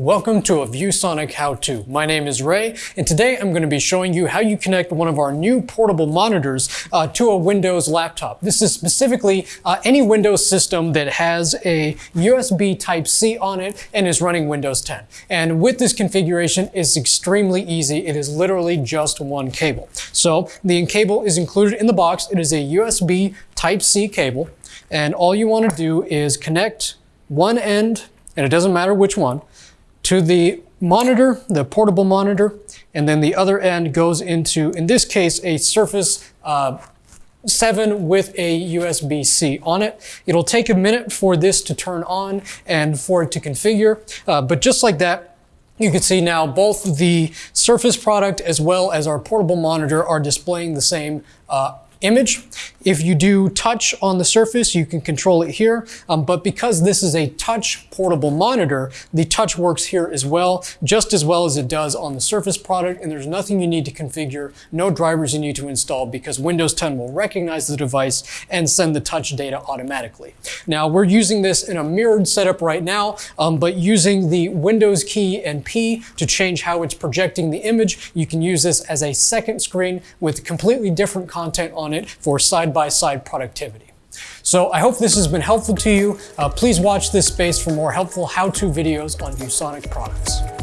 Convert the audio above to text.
Welcome to a ViewSonic how-to. My name is Ray, and today I'm going to be showing you how you connect one of our new portable monitors uh, to a Windows laptop. This is specifically uh, any Windows system that has a USB Type-C on it and is running Windows 10. And with this configuration, it's extremely easy. It is literally just one cable. So the cable is included in the box. It is a USB Type-C cable, and all you want to do is connect one end, and it doesn't matter which one, to the monitor, the portable monitor, and then the other end goes into, in this case, a Surface uh, 7 with a USB-C on it. It'll take a minute for this to turn on and for it to configure, uh, but just like that, you can see now both the Surface product as well as our portable monitor are displaying the same uh, image. If you do touch on the surface, you can control it here. Um, but because this is a touch portable monitor, the touch works here as well, just as well as it does on the Surface product. And there's nothing you need to configure, no drivers you need to install because Windows 10 will recognize the device and send the touch data automatically. Now we're using this in a mirrored setup right now, um, but using the Windows key and P to change how it's projecting the image, you can use this as a second screen with completely different content on it for side-by-side -side productivity. So I hope this has been helpful to you. Uh, please watch this space for more helpful how-to videos on ViewSonic products.